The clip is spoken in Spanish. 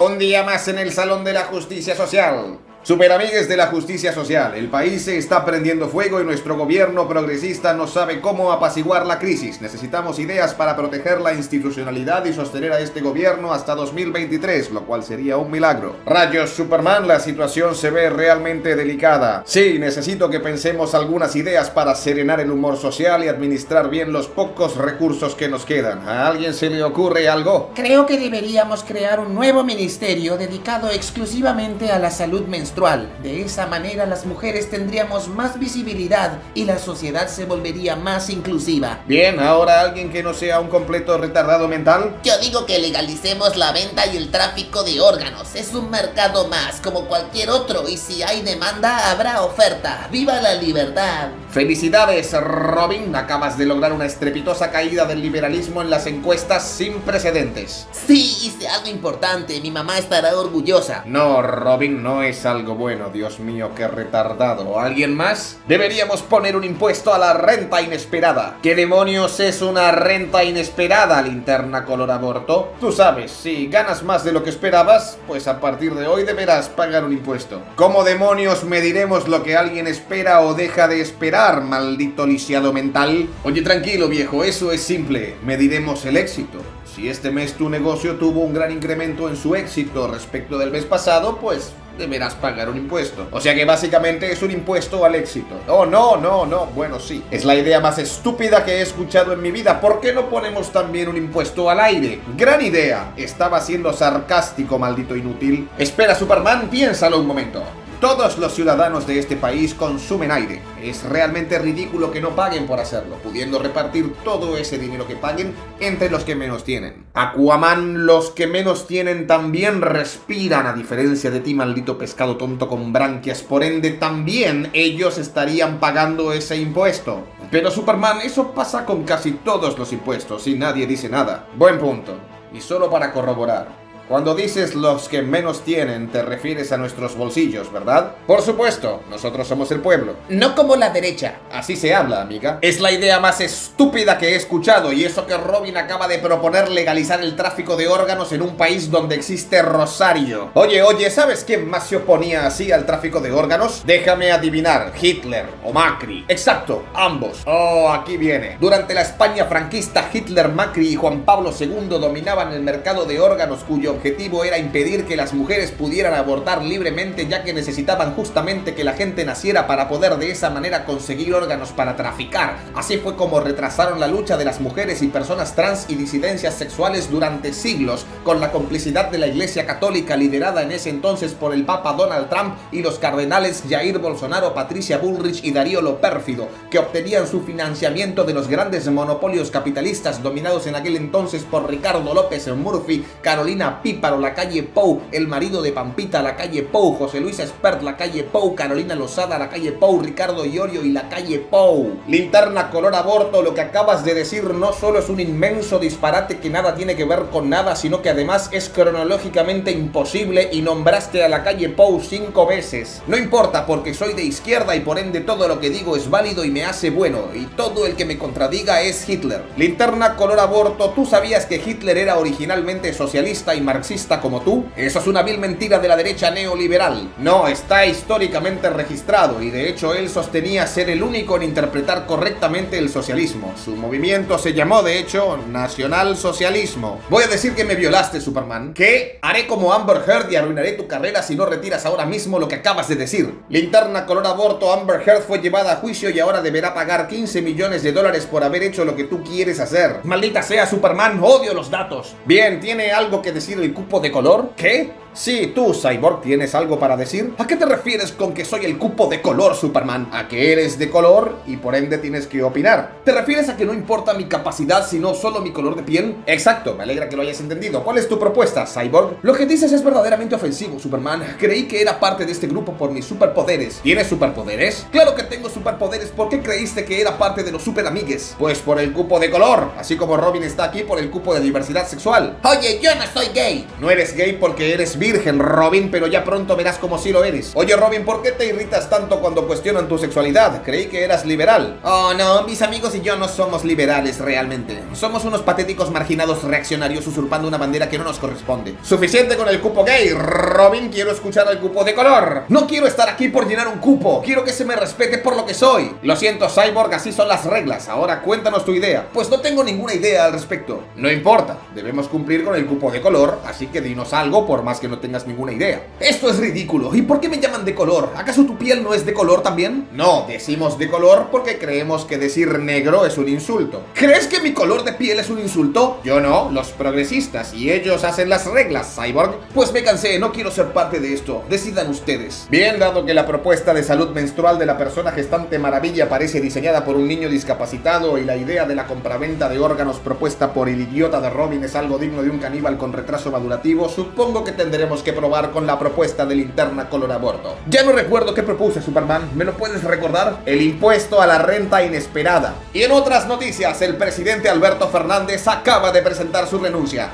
Un día más en el Salón de la Justicia Social. Superamigues de la justicia social, el país se está prendiendo fuego y nuestro gobierno progresista no sabe cómo apaciguar la crisis. Necesitamos ideas para proteger la institucionalidad y sostener a este gobierno hasta 2023, lo cual sería un milagro. Rayos Superman, la situación se ve realmente delicada. Sí, necesito que pensemos algunas ideas para serenar el humor social y administrar bien los pocos recursos que nos quedan. ¿A alguien se le ocurre algo? Creo que deberíamos crear un nuevo ministerio dedicado exclusivamente a la salud menstrual de esa manera las mujeres tendríamos más visibilidad y la sociedad se volvería más inclusiva. Bien, ahora alguien que no sea un completo retardado mental. Yo digo que legalicemos la venta y el tráfico de órganos. Es un mercado más, como cualquier otro, y si hay demanda, habrá oferta. ¡Viva la libertad! Felicidades, Robin. Acabas de lograr una estrepitosa caída del liberalismo en las encuestas sin precedentes. Sí, hice algo importante. Mi mamá estará orgullosa. No, Robin, no es algo bueno, Dios mío, qué retardado. ¿Alguien más? Deberíamos poner un impuesto a la renta inesperada. ¿Qué demonios es una renta inesperada, linterna color aborto? Tú sabes, si ganas más de lo que esperabas, pues a partir de hoy deberás pagar un impuesto. ¿Cómo demonios mediremos lo que alguien espera o deja de esperar, maldito lisiado mental? Oye, tranquilo viejo, eso es simple. Mediremos el éxito. Si este mes tu negocio tuvo un gran incremento en su éxito respecto del mes pasado, pues deberás pagar un impuesto. O sea que básicamente es un impuesto al éxito. Oh, no, no, no. Bueno, sí. Es la idea más estúpida que he escuchado en mi vida. ¿Por qué no ponemos también un impuesto al aire? Gran idea. Estaba siendo sarcástico, maldito inútil. Espera, Superman, piénsalo un momento. Todos los ciudadanos de este país consumen aire. Es realmente ridículo que no paguen por hacerlo, pudiendo repartir todo ese dinero que paguen entre los que menos tienen. Aquaman, los que menos tienen también respiran, a diferencia de ti, maldito pescado tonto con branquias. Por ende, también ellos estarían pagando ese impuesto. Pero Superman, eso pasa con casi todos los impuestos y nadie dice nada. Buen punto. Y solo para corroborar, cuando dices los que menos tienen, te refieres a nuestros bolsillos, ¿verdad? Por supuesto, nosotros somos el pueblo. No como la derecha. Así se habla, amiga. Es la idea más estúpida que he escuchado y eso que Robin acaba de proponer legalizar el tráfico de órganos en un país donde existe Rosario. Oye, oye, ¿sabes quién más se oponía así al tráfico de órganos? Déjame adivinar, Hitler o Macri. Exacto, ambos. Oh, aquí viene. Durante la España franquista, Hitler, Macri y Juan Pablo II dominaban el mercado de órganos cuyo objetivo era impedir que las mujeres pudieran abortar libremente ya que necesitaban justamente que la gente naciera para poder de esa manera conseguir órganos para traficar. Así fue como retrasaron la lucha de las mujeres y personas trans y disidencias sexuales durante siglos con la complicidad de la Iglesia Católica liderada en ese entonces por el Papa Donald Trump y los cardenales Jair Bolsonaro, Patricia Bullrich y Darío Lo Pérfido, que obtenían su financiamiento de los grandes monopolios capitalistas dominados en aquel entonces por Ricardo López Murphy, Carolina Píparo, la calle Pou, el marido de Pampita, la calle Pou, José Luis Espert, la calle Pou, Carolina Lozada, la calle Pou, Ricardo Iorio y la calle Pou. Linterna color aborto, lo que acabas de decir no solo es un inmenso disparate que nada tiene que ver con nada, sino que además es cronológicamente imposible y nombraste a la calle Pou cinco veces. No importa porque soy de izquierda y por ende todo lo que digo es válido y me hace bueno, y todo el que me contradiga es Hitler. Linterna color aborto, ¿tú sabías que Hitler era originalmente socialista y marxista como tú? Eso es una vil mentira de la derecha neoliberal. No, está históricamente registrado y de hecho él sostenía ser el único en interpretar correctamente el socialismo. Su movimiento se llamó de hecho Nacional Socialismo. Voy a decir que me violaste, Superman. ¿Qué? Haré como Amber Heard y arruinaré tu carrera si no retiras ahora mismo lo que acabas de decir. Linterna color aborto, Amber Heard fue llevada a juicio y ahora deberá pagar 15 millones de dólares por haber hecho lo que tú quieres hacer. Maldita sea, Superman, odio los datos. Bien, ¿tiene algo que decir el cupo de color? ¿Qué? Sí, tú, Cyborg, ¿tienes algo para decir? ¿A qué te refieres con que soy el cupo de color, Superman? A que eres de color y por ende tienes que opinar. ¿Te refieres a que no importa mi capacidad sino solo mi color de piel? Exacto, me alegra que lo hayas entendido. ¿Cuál es tu propuesta, Cyborg? Lo que dices es verdaderamente ofensivo, Superman. Creí que era parte de este grupo por mis superpoderes. ¿Tienes superpoderes? Claro que tengo superpoderes. ¿Por qué creíste que era parte de los superamigues? Pues por el cupo de color, así como Robin está aquí por el cupo de diversidad sexual. Oye, yo no soy gay. No eres gay porque eres virgen, Robin, pero ya pronto verás como sí lo eres. Oye, Robin, ¿por qué te irritas tanto cuando cuestionan tu sexualidad? Creí que eras liberal. Oh, no, mis amigos y yo no somos liberales realmente. Somos unos patéticos marginados reaccionarios usurpando una bandera que no nos corresponde. Suficiente con el cupo gay, Robin, quiero escuchar el cupo de color. No quiero estar aquí por llenar un cupo, quiero que se me respete por lo que soy. Lo siento, Cyborg, así son las reglas. Ahora cuéntanos tu idea. Pues no tengo ninguna idea al respecto. No importa, debemos cumplir con el cupo de color, así que dinos algo por más que no tengas ninguna idea. Esto es ridículo. ¿Y por qué me llaman de color? ¿Acaso tu piel no es de color también? No, decimos de color porque creemos que decir negro es un insulto. ¿Crees que mi color de piel es un insulto? Yo no, los progresistas, y ellos hacen las reglas, Cyborg. Pues me cansé, no quiero ser parte de esto. Decidan ustedes. Bien, dado que la propuesta de salud menstrual de la persona gestante maravilla parece diseñada por un niño discapacitado y la idea de la compraventa de órganos propuesta por el idiota de Robin es algo digno de un caníbal con retraso madurativo, supongo que tendremos que probar con la propuesta de linterna color a bordo. Ya no recuerdo qué propuse Superman, ¿me lo puedes recordar? El impuesto a la renta inesperada. Y en otras noticias, el presidente Alberto Fernández acaba de presentar su renuncia.